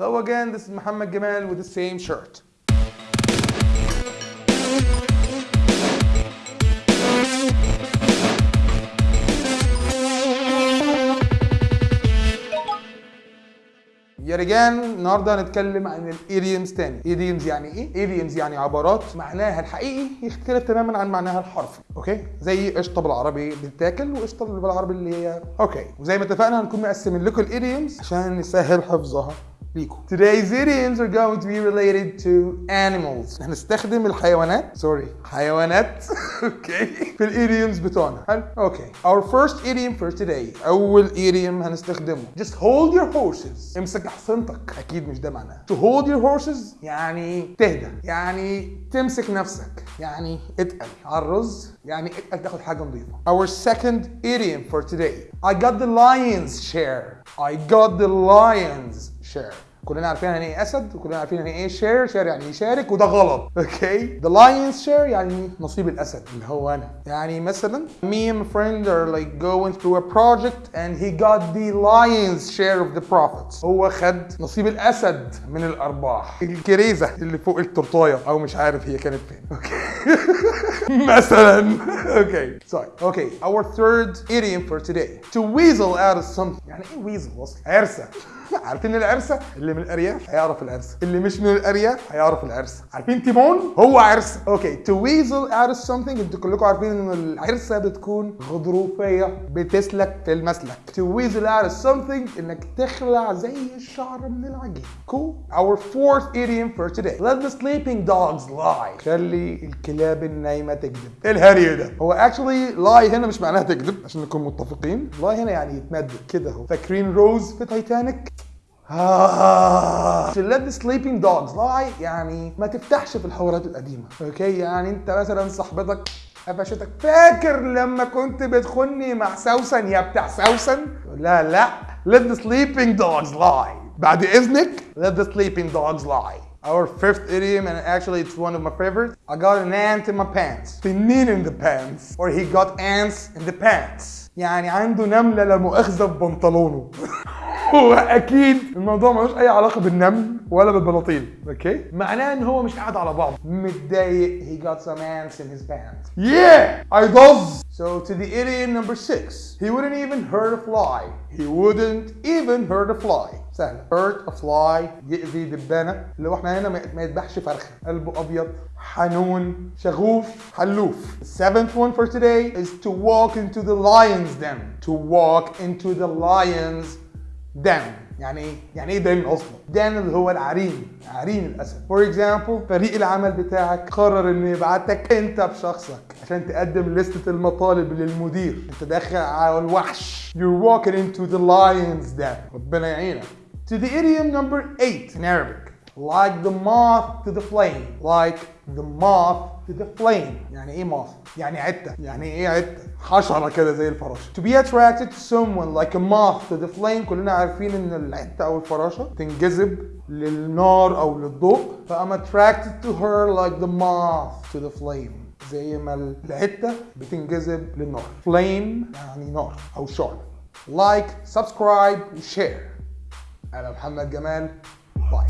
Hello again, this is Muhammad Gamal with the same shirt. Yet again النهارده هنتكلم عن ال idioms تاني. idioms يعني إيه؟ idioms يعني عبارات معناها الحقيقي يختلف تماما عن معناها الحرفي. okay؟ زي قشطة بالعربي بتتاكل وقشطة بالعربي اللي هي okay. وزي ما اتفقنا هنكون مقسمين لكم ال idioms عشان نسهل حفظها. ليكم. Today's idioms are going to be related to animals. هنستخدم الحيوانات سوري حيوانات اوكي في الايديومز بتوعنا حلو اوكي Our first idiom for today اول idiom هنستخدمه Just hold your horses امسك حصنتك اكيد مش ده معناه To hold your horses يعني تهدى يعني تمسك نفسك يعني اتقل على الرز يعني اتقل تاخد حاجه نظيفه Our second idiom for today I got the lion's share I got the lion's share. كلنا عارفين يعني إيه أسد وكلنا عارفين يعني إيه share share يعني يشارك وده غلط. okay the lion's share يعني نصيب الأسد اللي هو أنا. يعني مثلا me and my friend are like going through a project and he the lion's share of the profits. هو خد نصيب الأسد من الأرباح. الكريزة اللي فوق التورتاية أو مش عارف هي كانت فين. okay مثلا. okay sorry. Okay. Our third idiom for today. To weasel out of something. يعني إيه weasel أصلا عرسة. عارفين العرسة؟ اللي من الأرياف هيعرف العرسة. اللي مش من الأرياف هيعرف العرسة. عارفين تيمون؟ هو عرسه okay. To weasel out of something أنتوا كلكم عارفين إن العرسة بتكون غضروفية بتسلك في المسلك. To weasel out of something إنك تخلع زي الشعر من العجين. Cool. Our fourth idiom for today. Let the sleeping dogs lie. خلي الكلاب النايمة تكذب. إيه الهري ده؟ هو actually lie هنا مش معناها تكذب عشان نكون متفقين. lie هنا يعني يتمدد. كده اهو فاكرين روز في تايتانيك. ف let the sleeping dogs يعني ما تفتحش في الحوارات القديمة okay يعني انت مثلا صاحبتك قفشتك فاكر لما كنت بتخونني مع سوسن يا بتاع سوسن لا لا let the sleeping dogs lie بعد إذنك let the sleeping dogs lie Our fifth idiom, and actually it's one of my favorites. I got an ant in my pants. Tinnin in the pants. Or he got ants in the pants. يعني عنده نملة لمؤاخذة في بنطلونه. هو أكيد الموضوع ملوش اي علاقه بالنمل ولا بالبلاطيل أوكي معناه ان هو مش قاعد على بعض متضايق he got some ants in his pants yeah I does so to the idiom number six he wouldn't even hurt a fly he wouldn't even hurt a fly سهلة hurt a fly يأذي دبانة اللي هو إحنا هنا ما يذبحش فرخة قلبه أبيض حنون شغوف حلوف The seventh one for today is to walk into the lion's den to walk into the lion's den يعني إيه؟ يعني إيه den أصلا؟ den اللي هو العرين، عرين الأسد. for example فريق العمل بتاعك قرر إنه يبعتك أنت بشخصك عشان تقدم لستة المطالب للمدير. أنت داخل على الوحش. You're walking into the lion's den. ربنا يعينك. To the idiom number eight in Arabic. Like the moth to the flame. Like the moth to the flame. يعني إيه moth؟ يعني عتة. يعني إيه عتة؟ حشرة كده زي الفراشة. To be attracted to someone like a moth to the flame كلنا عارفين ان العتة أو الفراشة تنجذب للنار أو للضوء. ف I'm attracted to her like the moth to the flame. زي ما العتة بتنجذب للنار. Flame يعني نار أو شعلة. Like, subscribe, و share. أنا محمد جمال. باي.